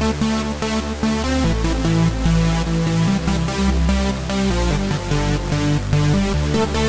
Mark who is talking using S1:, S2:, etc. S1: We'll be right back.